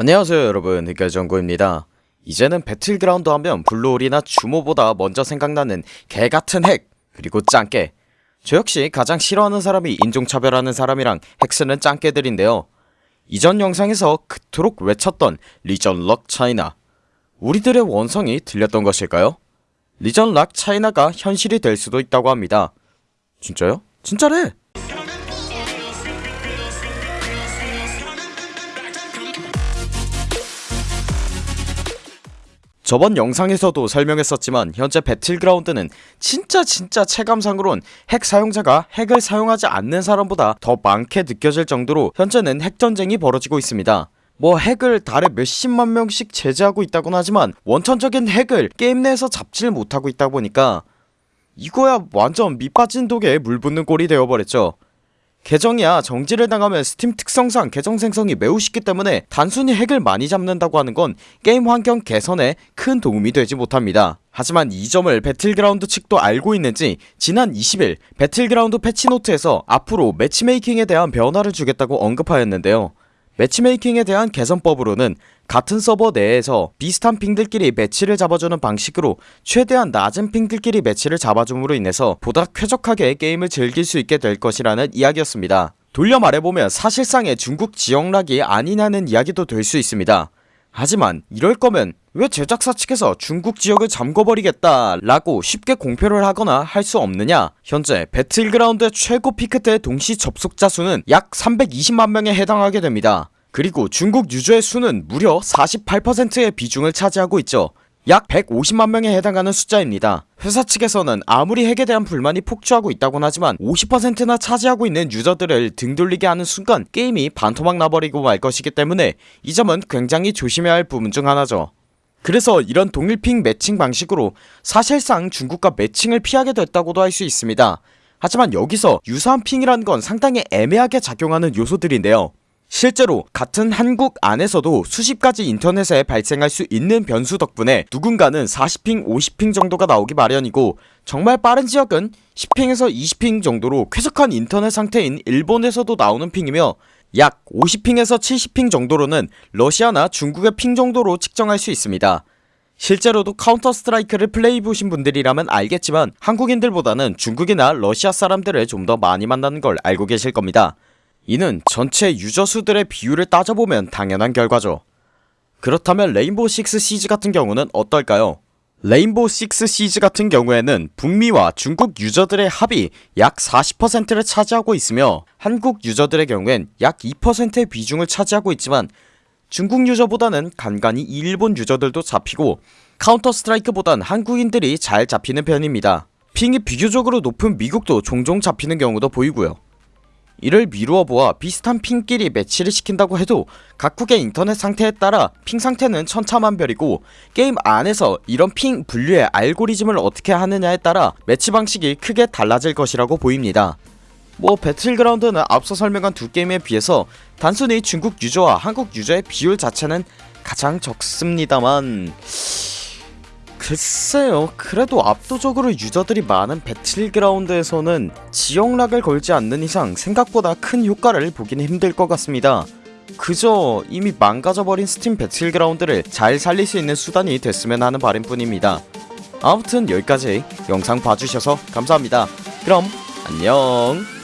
안녕하세요 여러분 흑열정구입니다 이제는 배틀그라운드 하면 블루홀이나 주모보다 먼저 생각나는 개같은 핵 그리고 짱깨 저 역시 가장 싫어하는 사람이 인종차별하는 사람이랑 핵쓰는 짱깨들인데요 이전 영상에서 그토록 외쳤던 region lock China 우리들의 원성이 들렸던 것일까요? region lock China가 현실이 될 수도 있다고 합니다 진짜요? 진짜래! 저번 영상에서도 설명했었지만 현재 배틀그라운드는 진짜 진짜 체감상으론 핵 사용자가 핵을 사용하지 않는 사람보다 더 많게 느껴질 정도로 현재는 핵전쟁이 벌어지고 있습니다. 뭐 핵을 달에 몇십만 명씩 제재하고 있다곤 하지만 원천적인 핵을 게임 내에서 잡지를 못하고 있다 보니까 이거야 완전 밑빠진 독에 물 붓는 꼴이 되어버렸죠 계정이야. 정지를 당하면 스팀 특성상 계정 생성이 매우 쉽기 때문에 단순히 핵을 많이 잡는다고 하는 건 게임 환경 개선에 큰 도움이 되지 못합니다. 하지만 이 점을 배틀그라운드 측도 알고 있는지 지난 20일 배틀그라운드 patch note에서 앞으로 matchmaking에 대한 변화를 주겠다고 언급하였는데요 matchmaking에 대한 개선법으로는 같은 서버 내에서 비슷한 ping들끼리 매치를 잡아주는 방식으로 최대한 낮은 ping들끼리 매치를 잡아줌으로 인해서 보다 쾌적하게 게임을 즐길 수 있게 될 것이라는 이야기였습니다. 돌려 말해보면 사실상의 중국 지역 lock이 아니냐는 이야기도 될 수 있습니다 하지만 이럴 거면 왜 제작사 측에서 중국 지역을 잠궈버리겠다 라고 쉽게 공표를 하거나 할 수 없느냐? 현재 배틀그라운드의 최고 피크 때 동시 접속자 수는 약 320만명에 해당하게 됩니다. 그리고 중국 유저의 수는 무려 48%의 비중을 차지하고 있죠 약 150만 명에 해당하는 숫자입니다. 회사 측에서는 아무리 핵에 대한 불만이 폭주하고 있다곤 하지만 50%나 차지하고 있는 유저들을 등 돌리게 하는 순간 게임이 반토막 나버리고 말 것이기 때문에 이 점은 굉장히 조심해야 할 부분 중 하나죠. 그래서 이런 동일핑 매칭 방식으로 사실상 중국과 매칭을 피하게 됐다고도 할 수 있습니다. 하지만 여기서 유사한 핑이라는 건 상당히 애매하게 작용하는 요소들인데요 실제로 같은 한국 안에서도 수십 가지 인터넷에 발생할 수 있는 변수 덕분에 누군가는 40핑 50핑 정도가 나오기 마련이고 정말 빠른 지역은 10핑에서 20핑 정도로 쾌적한 인터넷 상태인 일본에서도 나오는 핑이며 약 50 ping에서 70 ping 정도로는 러시아나 중국의 ping 정도로 측정할 수 있습니다. 실제로도 카운터 스트라이크를 플레이해보신 분들이라면 알겠지만 한국인들보다는 중국이나 러시아 사람들을 좀 더 많이 만나는 걸 알고 계실 겁니다 이는 전체 유저 수들의 비율을 따져보면 당연한 결과죠. 그렇다면 레인보우 식스 시즈 같은 경우는 어떨까요? 레인보우 식스 시즈 같은 경우에는 북미와 중국 유저들의 합이 약 40%를 차지하고 있으며 한국 유저들의 경우엔 약 2%의 비중을 차지하고 있지만 중국 유저보다는 간간히 일본 유저들도 잡히고 카운터 스트라이크보단 한국인들이 잘 잡히는 편입니다. ping이 비교적으로 높은 미국도 종종 잡히는 경우도 보이고요 이를 미루어 보아 비슷한 ping끼리 매치를 시킨다고 해도 각국의 인터넷 상태에 따라 ping 상태는 천차만별이고 게임 안에서 이런 ping 분류의 알고리즘을 어떻게 하느냐에 따라 매치 방식이 크게 달라질 것이라고 보입니다. 뭐 배틀그라운드는 앞서 설명한 두 게임에 비해서 단순히 중국 유저와 한국 유저의 비율 자체는 가장 적습니다만 글쎄요 그래도 압도적으로 유저들이 많은 배틀그라운드에서는 지역 lock을 걸지 않는 이상 생각보다 큰 효과를 보기는 힘들 것 같습니다. 그저 이미 망가져버린 스팀 배틀그라운드를 잘 살릴 수 있는 수단이 됐으면 하는 바람뿐입니다. 아무튼 여기까지 영상 봐주셔서 감사합니다. 그럼 안녕